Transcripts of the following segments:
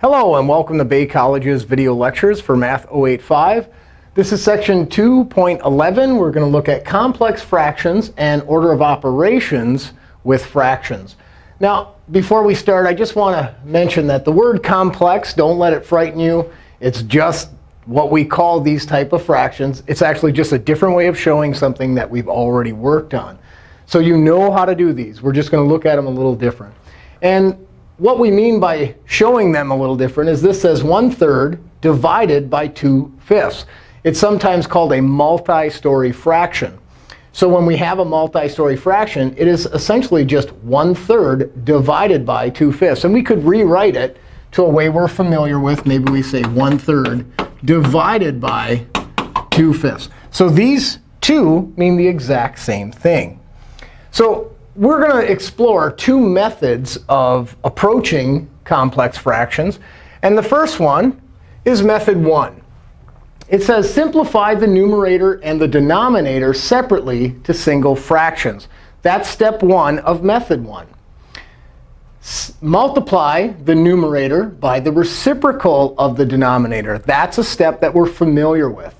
Hello, and welcome to Bay College's video lectures for Math 085. This is section 2.11. We're going to look at complex fractions and order of operations with fractions. Now, before we start, I just want to mention that the word complex, don't let it frighten you. It's just what we call these type of fractions. It's actually just a different way of showing something that we've already worked on. So you know how to do these. We're just going to look at them a little different. And what we mean by showing them a little different is this says 1 third divided by 2 fifths. It's sometimes called a multi-story fraction. So when we have a multi-story fraction, it is essentially just 1 third divided by 2 fifths. And we could rewrite it to a way we're familiar with. Maybe we say 1 third divided by 2 fifths. So these two mean the exact same thing. So we're going to explore two methods of approaching complex fractions. And the first one is method 1. It says simplify the numerator and the denominator separately to single fractions. That's step 1 of method 1. S multiply the numerator by the reciprocal of the denominator. That's a step that we're familiar with.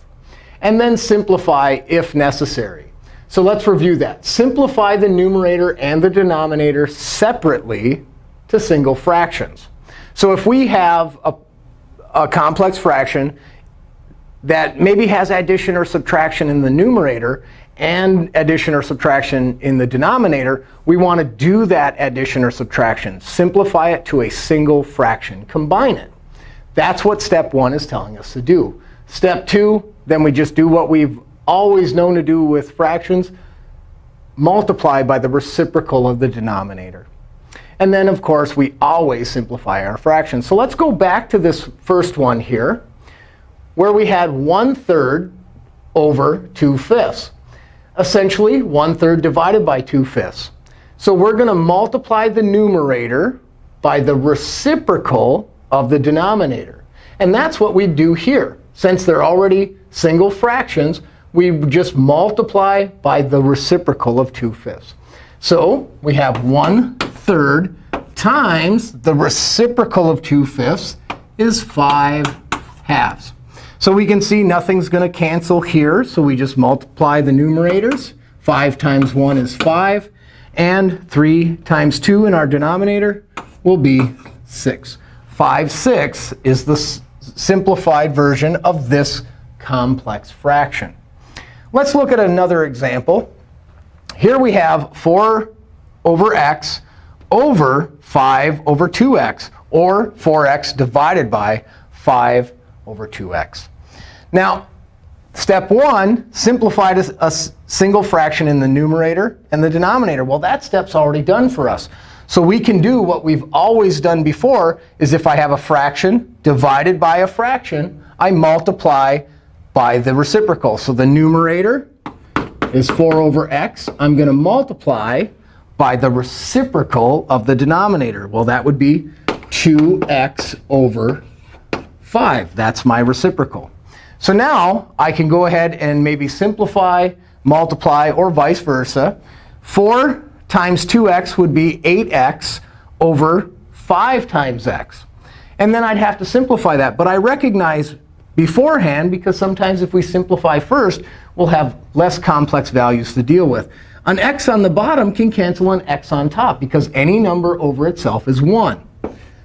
And then simplify if necessary. So let's review that. Simplify the numerator and the denominator separately to single fractions. So if we have a, a complex fraction that maybe has addition or subtraction in the numerator and addition or subtraction in the denominator, we want to do that addition or subtraction. Simplify it to a single fraction. Combine it. That's what step 1 is telling us to do. Step 2, then we just do what we've always known to do with fractions, multiply by the reciprocal of the denominator. And then, of course, we always simplify our fractions. So let's go back to this first one here, where we had 1 third over 2 fifths. Essentially, 1 third divided by 2 fifths. So we're going to multiply the numerator by the reciprocal of the denominator. And that's what we do here. Since they're already single fractions, we just multiply by the reciprocal of 2 fifths. So we have 1 third times the reciprocal of 2 fifths is 5 halves. So we can see nothing's going to cancel here. So we just multiply the numerators. 5 times 1 is 5. And 3 times 2 in our denominator will be 6. 5 6 is the simplified version of this complex fraction. Let's look at another example. Here we have 4 over x over 5 over 2x, or 4x divided by 5 over 2x. Now, step 1 simplified a, a single fraction in the numerator and the denominator. Well, that step's already done for us. So we can do what we've always done before, is if I have a fraction divided by a fraction, I multiply by the reciprocal. So the numerator is 4 over x. I'm going to multiply by the reciprocal of the denominator. Well, that would be 2x over 5. That's my reciprocal. So now I can go ahead and maybe simplify, multiply, or vice versa. 4 times 2x would be 8x over 5 times x. And then I'd have to simplify that. But I recognize beforehand, because sometimes if we simplify first, we'll have less complex values to deal with. An x on the bottom can cancel an x on top, because any number over itself is 1.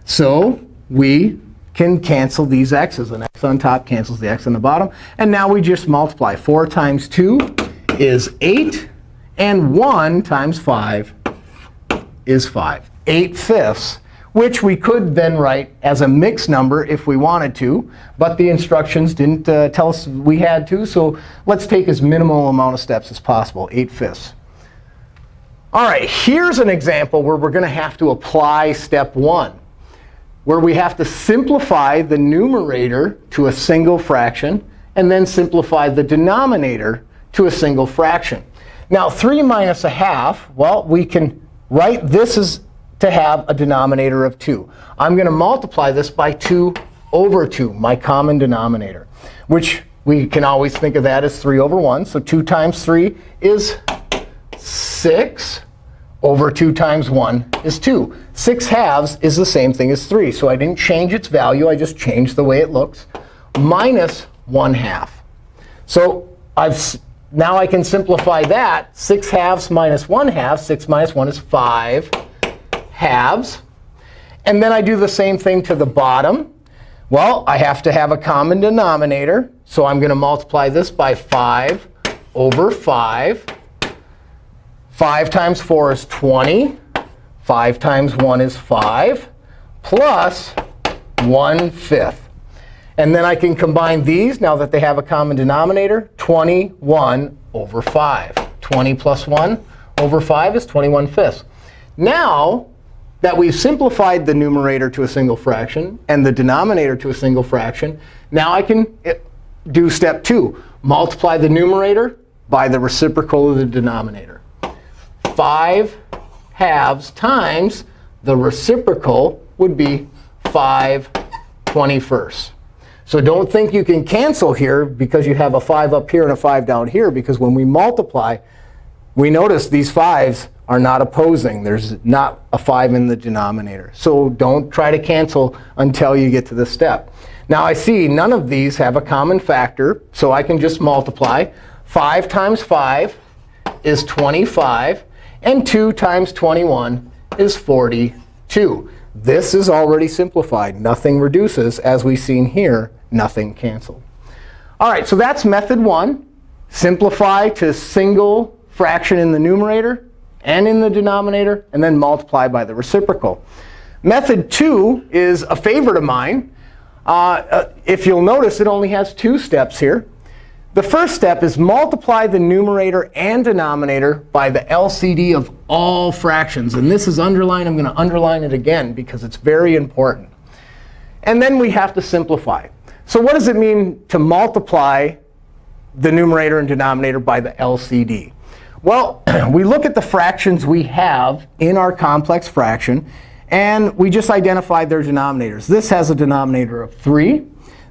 So we can cancel these x's. An x on top cancels the x on the bottom. And now we just multiply. 4 times 2 is 8. And 1 times 5 is 5. 8 fifths which we could then write as a mixed number if we wanted to. But the instructions didn't uh, tell us we had to. So let's take as minimal amount of steps as possible, 8 fifths. All right, here's an example where we're going to have to apply step 1, where we have to simplify the numerator to a single fraction, and then simplify the denominator to a single fraction. Now, 3 minus a half, well, we can write this as to have a denominator of 2. I'm going to multiply this by 2 over 2, my common denominator, which we can always think of that as 3 over 1. So 2 times 3 is 6 over 2 times 1 is 2. 6 halves is the same thing as 3. So I didn't change its value. I just changed the way it looks. Minus 1 half. So I've now I can simplify that. 6 halves minus 1 half. 6 minus 1 is 5 halves. And then I do the same thing to the bottom. Well, I have to have a common denominator. So I'm going to multiply this by 5 over 5. 5 times 4 is 20. 5 times 1 is 5, plus 1 fifth. And then I can combine these, now that they have a common denominator, 21 over 5. 20 plus 1 over 5 is 21 fifths. Now that we've simplified the numerator to a single fraction and the denominator to a single fraction, now I can eh, do step 2. Multiply the numerator by the reciprocal of the denominator. 5 halves times the reciprocal would be 5 21st. So don't think you can cancel here because you have a 5 up here and a 5 down here. Because when we multiply, we notice these 5s are not opposing. There's not a 5 in the denominator. So don't try to cancel until you get to this step. Now I see none of these have a common factor. So I can just multiply. 5 times 5 is 25. And 2 times 21 is 42. This is already simplified. Nothing reduces. As we've seen here, nothing canceled. All right, so that's method one. Simplify to single fraction in the numerator and in the denominator, and then multiply by the reciprocal. Method two is a favorite of mine. Uh, uh, if you'll notice, it only has two steps here. The first step is multiply the numerator and denominator by the LCD of all fractions. And this is underlined. I'm going to underline it again because it's very important. And then we have to simplify. So what does it mean to multiply the numerator and denominator by the LCD? Well, we look at the fractions we have in our complex fraction. And we just identified their denominators. This has a denominator of 3.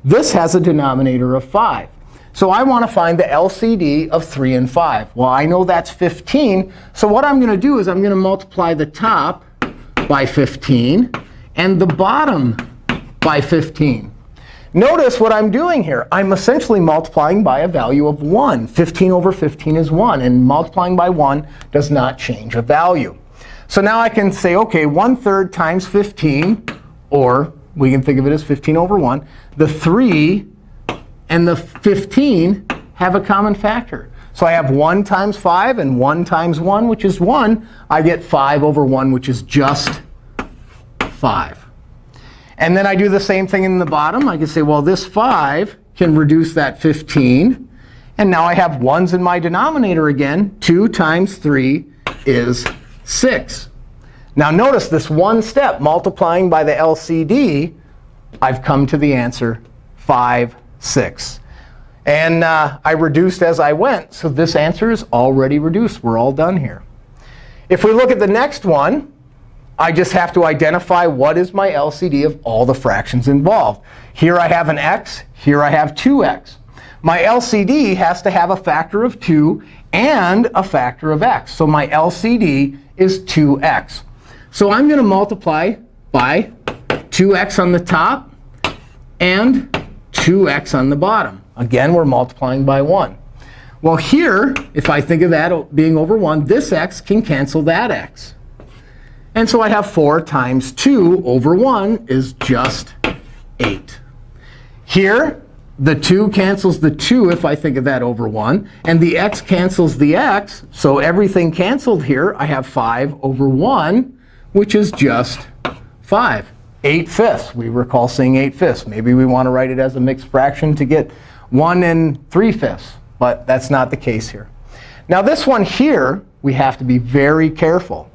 This has a denominator of 5. So I want to find the LCD of 3 and 5. Well, I know that's 15. So what I'm going to do is I'm going to multiply the top by 15 and the bottom by 15. Notice what I'm doing here. I'm essentially multiplying by a value of 1. 15 over 15 is 1. And multiplying by 1 does not change a value. So now I can say, OK, 1 third times 15, or we can think of it as 15 over 1. The 3 and the 15 have a common factor. So I have 1 times 5 and 1 times 1, which is 1. I get 5 over 1, which is just 5. And then I do the same thing in the bottom. I can say, well, this 5 can reduce that 15. And now I have 1s in my denominator again. 2 times 3 is 6. Now notice this one step, multiplying by the LCD, I've come to the answer 5 6. And uh, I reduced as I went. So this answer is already reduced. We're all done here. If we look at the next one, I just have to identify what is my LCD of all the fractions involved. Here I have an x. Here I have 2x. My LCD has to have a factor of 2 and a factor of x. So my LCD is 2x. So I'm going to multiply by 2x on the top and 2x on the bottom. Again, we're multiplying by 1. Well, here, if I think of that being over 1, this x can cancel that x. And so I have 4 times 2 over 1 is just 8. Here, the 2 cancels the 2 if I think of that over 1. And the x cancels the x. So everything canceled here. I have 5 over 1, which is just 5. 8 fifths. We recall saying 8 fifths. Maybe we want to write it as a mixed fraction to get 1 and 3 fifths. But that's not the case here. Now this one here, we have to be very careful.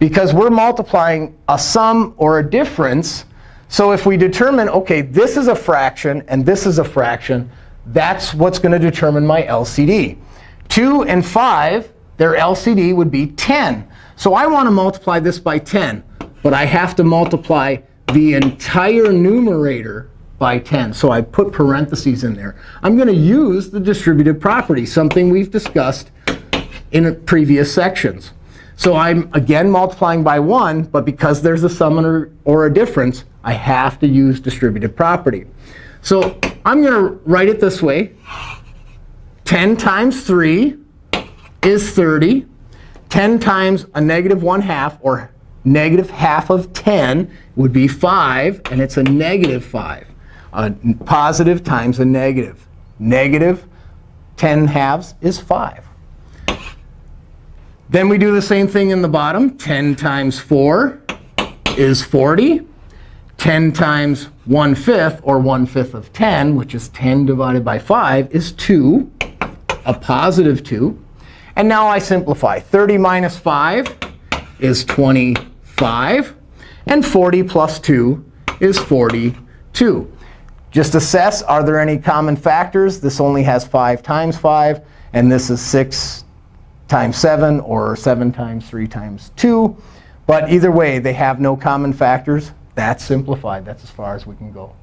Because we're multiplying a sum or a difference. So if we determine, OK, this is a fraction and this is a fraction, that's what's going to determine my LCD. 2 and 5, their LCD would be 10. So I want to multiply this by 10. But I have to multiply the entire numerator by 10. So I put parentheses in there. I'm going to use the distributive property, something we've discussed in previous sections. So I'm, again, multiplying by 1. But because there's a sum or, or a difference, I have to use distributive property. So I'm going to write it this way. 10 times 3 is 30. 10 times a negative 1 half, or negative half of 10, would be 5. And it's a negative 5. A positive times a negative. Negative 10 halves is 5. Then we do the same thing in the bottom. 10 times 4 is 40. 10 times 1 fifth, or 1 fifth of 10, which is 10 divided by 5, is 2, a positive 2. And now I simplify. 30 minus 5 is 25. And 40 plus 2 is 42. Just assess, are there any common factors? This only has 5 times 5. And this is 6 times 7, or 7 times 3 times 2. But either way, they have no common factors. That's simplified. That's as far as we can go.